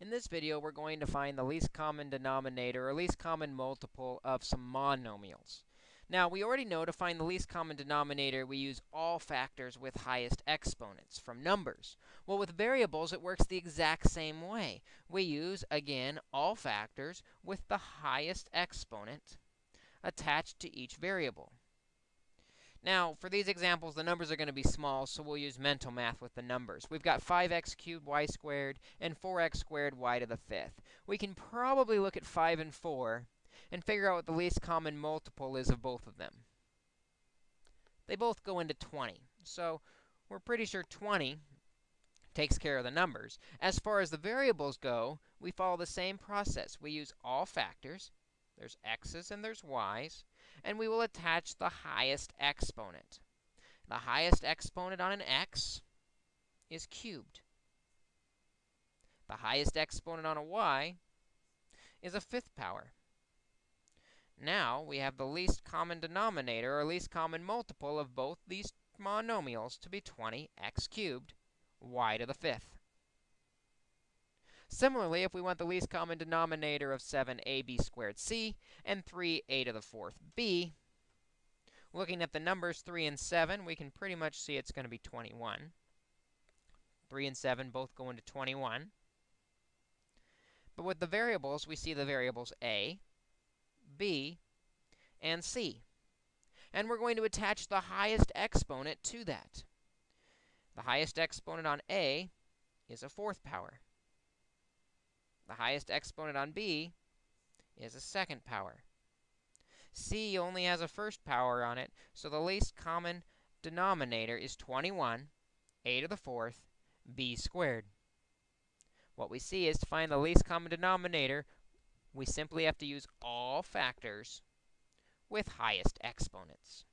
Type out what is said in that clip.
In this video, we're going to find the least common denominator or least common multiple of some monomials. Now, we already know to find the least common denominator, we use all factors with highest exponents from numbers. Well, with variables, it works the exact same way. We use, again, all factors with the highest exponent attached to each variable. Now, for these examples, the numbers are going to be small, so we'll use mental math with the numbers. We've got 5x cubed y squared and 4x squared y to the fifth. We can probably look at 5 and 4 and figure out what the least common multiple is of both of them. They both go into 20, so we're pretty sure 20 takes care of the numbers. As far as the variables go, we follow the same process. We use all factors. There's x's and there's y's and we will attach the highest exponent. The highest exponent on an x is cubed. The highest exponent on a y is a fifth power. Now, we have the least common denominator, or least common multiple of both these monomials to be 20x cubed, y to the fifth. Similarly, if we want the least common denominator of 7ab squared c and 3a to the fourth b, looking at the numbers 3 and 7, we can pretty much see it's going to be 21. 3 and 7 both go into 21. But with the variables, we see the variables a, b, and c. And we're going to attach the highest exponent to that. The highest exponent on a is a fourth power. The highest exponent on b is a second power. c only has a first power on it, so the least common denominator is 21, a to the fourth, b squared. What we see is to find the least common denominator, we simply have to use all factors with highest exponents.